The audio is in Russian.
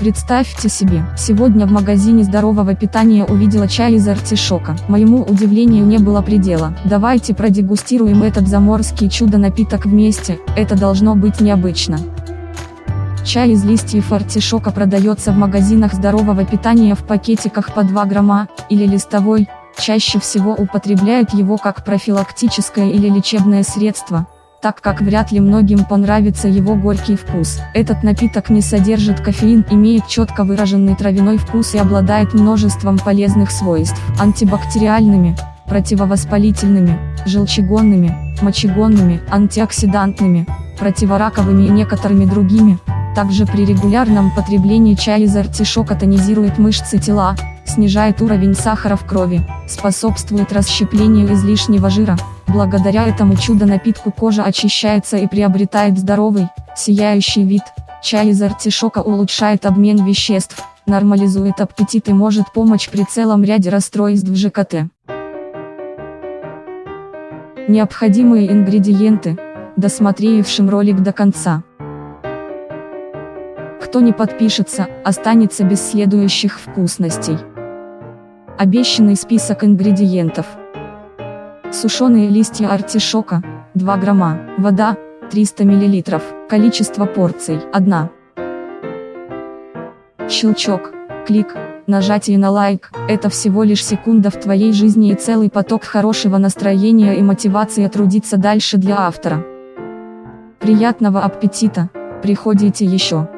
Представьте себе, сегодня в магазине здорового питания увидела чай из артишока. Моему удивлению не было предела. Давайте продегустируем этот заморский чудо-напиток вместе, это должно быть необычно. Чай из листьев артишока продается в магазинах здорового питания в пакетиках по 2 грамма, или листовой, чаще всего употребляют его как профилактическое или лечебное средство, так как вряд ли многим понравится его горький вкус. Этот напиток не содержит кофеин, имеет четко выраженный травяной вкус и обладает множеством полезных свойств. Антибактериальными, противовоспалительными, желчегонными, мочегонными, антиоксидантными, противораковыми и некоторыми другими, также при регулярном потреблении чая из артишока тонизирует мышцы тела, снижает уровень сахара в крови, способствует расщеплению излишнего жира. Благодаря этому чудо-напитку кожа очищается и приобретает здоровый, сияющий вид. Чай из артишока улучшает обмен веществ, нормализует аппетит и может помочь при целом ряде расстройств ЖКТ. Необходимые ингредиенты, досмотревшим ролик до конца. Кто не подпишется, останется без следующих вкусностей. Обещанный список ингредиентов. Сушеные листья артишока, 2 грамма, вода, 300 мл, количество порций, 1. Щелчок, клик, нажатие на лайк, это всего лишь секунда в твоей жизни и целый поток хорошего настроения и мотивации трудиться дальше для автора. Приятного аппетита, приходите еще.